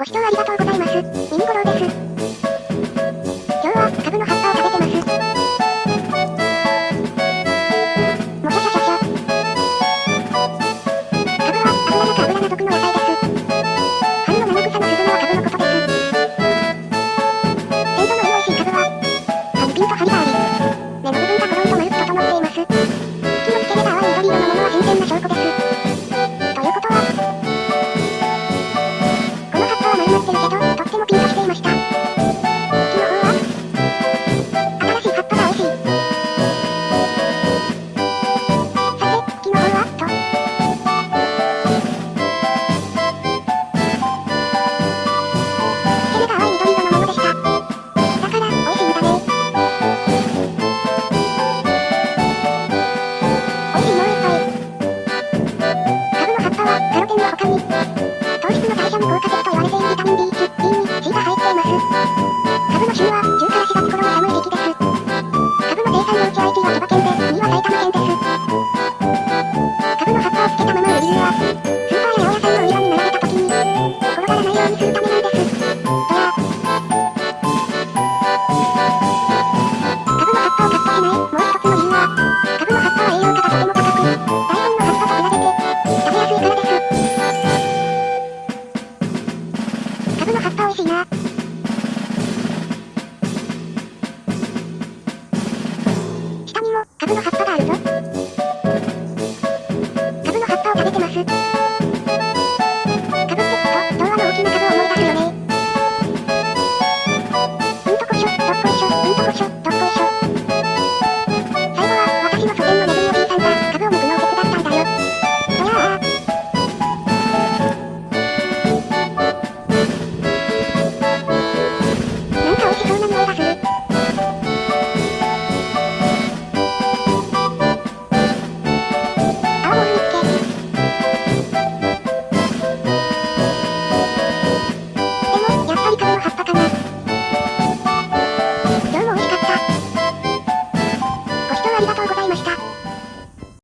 ご視聴ありがとうございます。ミニゴロウです。の効果的と言われているビタミン B1、B2、C が入っています。株の旬は、ブの葉っぱ美味しいな。下にも、カブの葉っぱがあるぞ。カブの葉っぱを食べてます。